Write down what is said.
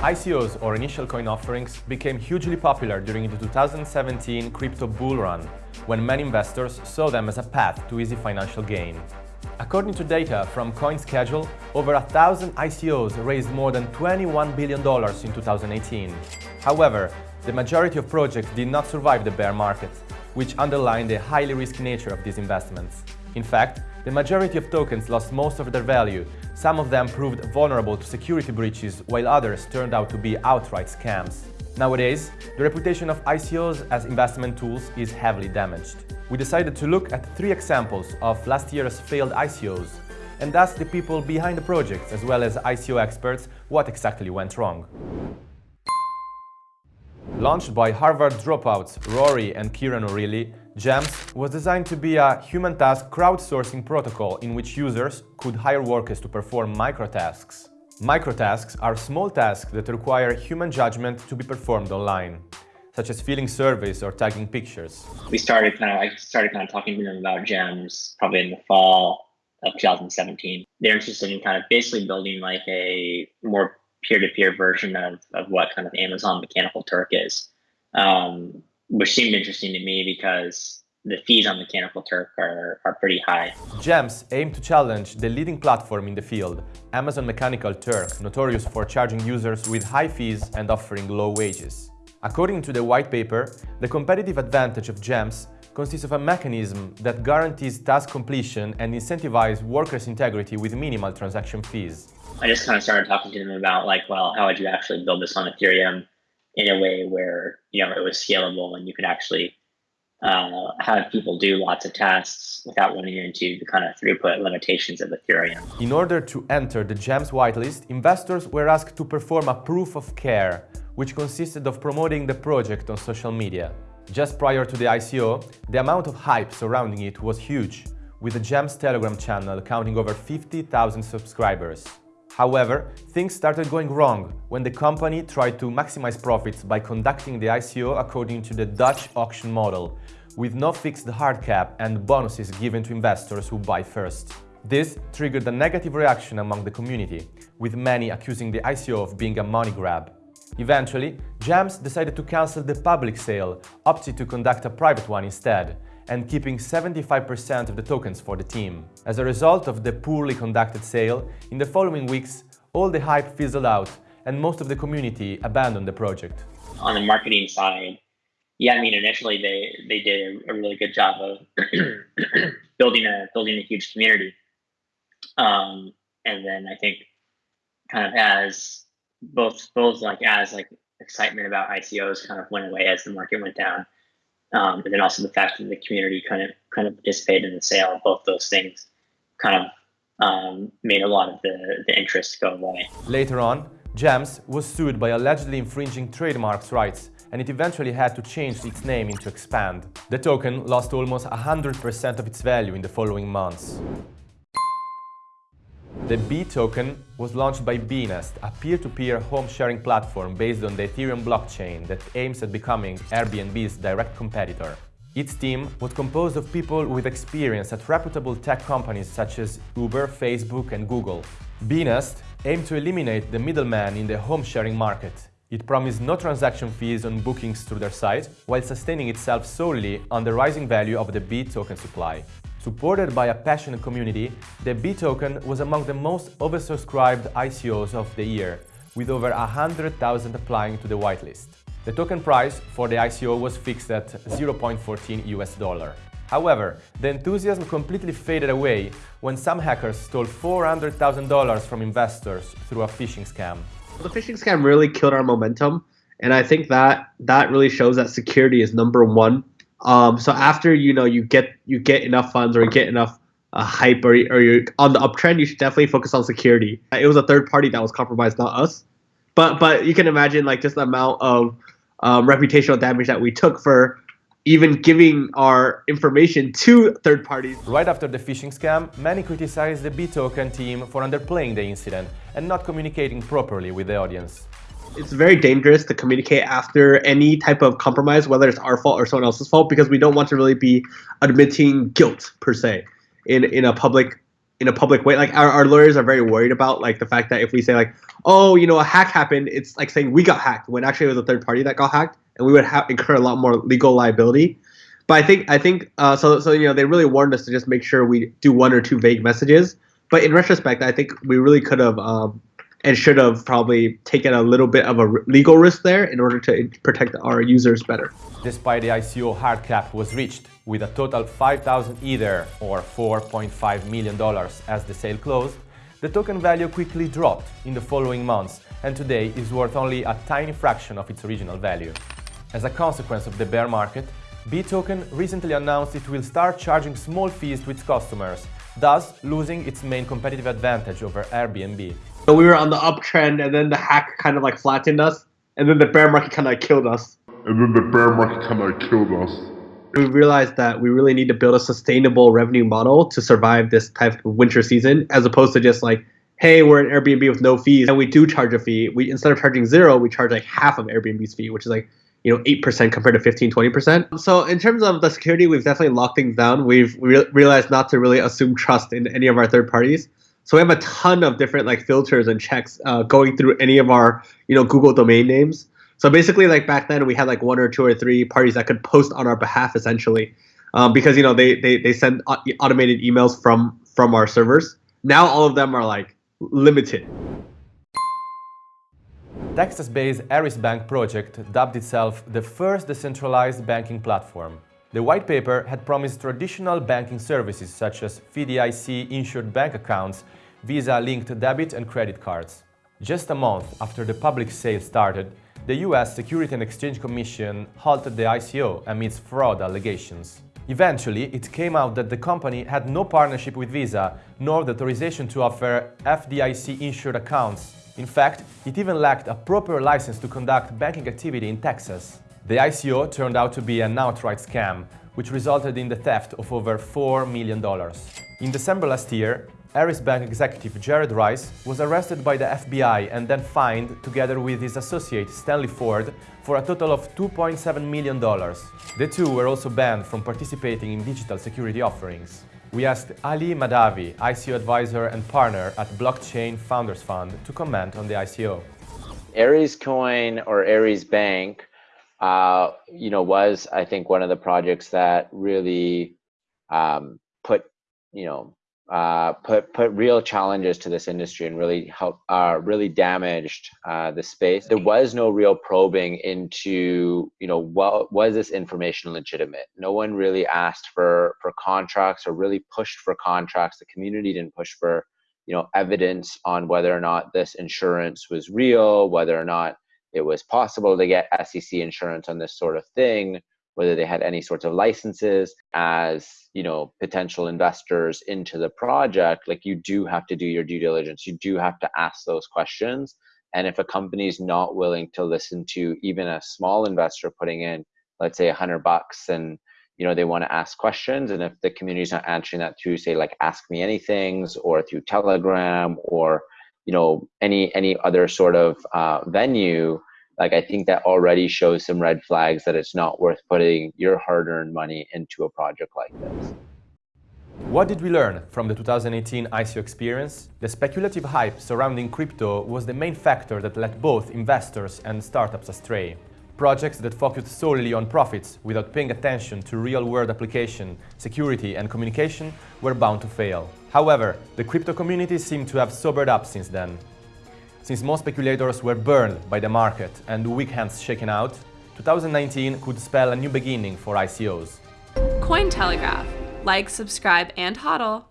ICOs or initial coin offerings became hugely popular during the 2017 crypto bull run, when many investors saw them as a path to easy financial gain. According to data from CoinSchedule, over a thousand ICOs raised more than $21 billion in 2018. However, the majority of projects did not survive the bear market, which underlined the highly risky nature of these investments. In fact, the majority of tokens lost most of their value, some of them proved vulnerable to security breaches, while others turned out to be outright scams. Nowadays, the reputation of ICOs as investment tools is heavily damaged. We decided to look at three examples of last year's failed ICOs and ask the people behind the projects, as well as ICO experts, what exactly went wrong. Launched by Harvard dropouts Rory and Kieran O'Reilly, GEMS was designed to be a human task crowdsourcing protocol in which users could hire workers to perform microtasks. Microtasks are small tasks that require human judgment to be performed online, such as filling surveys or tagging pictures. We started kind of, I started kind of talking to them about GEMS probably in the fall of 2017. They're interested in kind of basically building like a more peer-to-peer version of, of what kind of Amazon Mechanical Turk is. Um, which seemed interesting to me because the fees on Mechanical Turk are, are pretty high. GEMS aim to challenge the leading platform in the field, Amazon Mechanical Turk, notorious for charging users with high fees and offering low wages. According to the white paper, the competitive advantage of GEMS consists of a mechanism that guarantees task completion and incentivizes workers' integrity with minimal transaction fees. I just kind of started talking to them about like, well, how would you actually build this on Ethereum? In a way where you know it was scalable and you could actually uh, have people do lots of tasks without running into the kind of throughput limitations of Ethereum. In order to enter the GEMS whitelist, investors were asked to perform a proof of care, which consisted of promoting the project on social media. Just prior to the ICO, the amount of hype surrounding it was huge, with the GEMS Telegram channel counting over 50,000 subscribers. However, things started going wrong when the company tried to maximize profits by conducting the ICO according to the Dutch auction model, with no fixed hard cap and bonuses given to investors who buy first. This triggered a negative reaction among the community, with many accusing the ICO of being a money grab. Eventually, GEMS decided to cancel the public sale, opted to conduct a private one instead, and keeping 75% of the tokens for the team. As a result of the poorly conducted sale, in the following weeks, all the hype fizzled out and most of the community abandoned the project. On the marketing side, yeah, I mean, initially they, they did a really good job of building a building a huge community. Um, and then I think kind of as both both like as like excitement about ICOs kind of went away as the market went down, um, and then also the fact that the community kind of kind of participated in the sale. Of both those things kind of um, made a lot of the, the interest go away. Later on, GEMS was sued by allegedly infringing trademarks rights and it eventually had to change its name into Expand. The token lost almost 100% of its value in the following months. The Bee token was launched by Beenest, a peer-to-peer home-sharing platform based on the Ethereum blockchain that aims at becoming Airbnb's direct competitor. Its team was composed of people with experience at reputable tech companies such as Uber, Facebook and Google. Beenest aimed to eliminate the middleman in the home-sharing market. It promised no transaction fees on bookings through their site, while sustaining itself solely on the rising value of the Bee token supply. Supported by a passionate community, the Bee token was among the most oversubscribed ICOs of the year, with over 100,000 applying to the whitelist. The token price for the ICO was fixed at 0.14 US dollar. However, the enthusiasm completely faded away when some hackers stole $400,000 from investors through a phishing scam. The phishing scam really killed our momentum, and I think that that really shows that security is number one um, so after you know you get you get enough funds or you get enough uh, hype or, or you're on the uptrend, you should definitely focus on security. It was a third party that was compromised, not us. But but you can imagine like just the amount of um, reputational damage that we took for even giving our information to third parties. Right after the phishing scam, many criticized the Bee-Token team for underplaying the incident and not communicating properly with the audience it's very dangerous to communicate after any type of compromise, whether it's our fault or someone else's fault, because we don't want to really be admitting guilt per se in in a public in a public way. Like our, our lawyers are very worried about like the fact that if we say like, oh, you know, a hack happened, it's like saying we got hacked when actually it was a third party that got hacked, and we would have incur a lot more legal liability. But I think I think uh, so. So you know, they really warned us to just make sure we do one or two vague messages. But in retrospect, I think we really could have um, and should have probably taken a little bit of a legal risk there in order to protect our users better. Despite the ICO hard cap was reached with a total 5,000 Ether or $4.5 million as the sale closed, the token value quickly dropped in the following months and today is worth only a tiny fraction of its original value. As a consequence of the bear market, BeeToken recently announced it will start charging small fees to its customers, thus losing its main competitive advantage over Airbnb. So we were on the uptrend and then the hack kind of like flattened us and then the bear market kind of killed us. And then the bear market kind of killed us. We realized that we really need to build a sustainable revenue model to survive this type of winter season as opposed to just like hey, we're an Airbnb with no fees, and we do charge a fee. We instead of charging zero, we charge like half of Airbnb's fee, which is like you know 8% compared to 15 20% so in terms of the security we've definitely locked things down we've re- realized not to really assume trust in any of our third parties so we have a ton of different like filters and checks uh, going through any of our you know google domain names. So basically like back then we had like one or two or three parties that could post on our behalf essentially um, because you know they, they they send automated emails from from our servers. Now all of them are like limited. Texas-based AriseBank project dubbed itself the first decentralized banking platform. The white paper had promised traditional banking services such as FDIC-insured bank accounts, Visa-linked debit and credit cards. Just a month after the public sale started, the US Security and Exchange Commission halted the ICO amidst fraud allegations. Eventually, it came out that the company had no partnership with Visa, nor the authorization to offer FDIC-insured accounts in fact, it even lacked a proper license to conduct banking activity in Texas. The ICO turned out to be an outright scam, which resulted in the theft of over $4 million. In December last year, AriseBank executive Jared Rice was arrested by the FBI and then fined, together with his associate Stanley Ford, for a total of $2.7 million. The two were also banned from participating in digital security offerings. We asked Aly Madhavji, ICO advisor and partner at Blockchain Founders Fund, to comment on the ICO. AriseCoin or AriseBank, uh, you know, was I think one of the projects that really um, put, you know, uh, put put real challenges to this industry and really help uh, really damaged uh, the space. There was no real probing into you know what was this information legitimate. No one really asked for for contracts or really pushed for contracts. The community didn't push for you know evidence on whether or not this insurance was real, whether or not it was possible to get SEC insurance on this sort of thing whether they had any sorts of licenses as you know potential investors into the project. Like you do have to do your due diligence. You do have to ask those questions. And if a company is not willing to listen to even a small investor putting in let's say a hundred bucks and you know they want to ask questions and if the community is not answering that through say like ask me anything's or through telegram or you know any any other sort of uh, venue like I think that already shows some red flags that it's not worth putting your hard-earned money into a project like this. What did we learn from the 2018 ICO experience? The speculative hype surrounding crypto was the main factor that led both investors and startups astray. Projects that focused solely on profits without paying attention to real-world application, security and communication were bound to fail. However, the crypto community seemed to have sobered up since then. Since most speculators were burned by the market and weak hands shaken out, 2019 could spell a new beginning for ICOs. Cointelegraph. Like, subscribe, and hodl.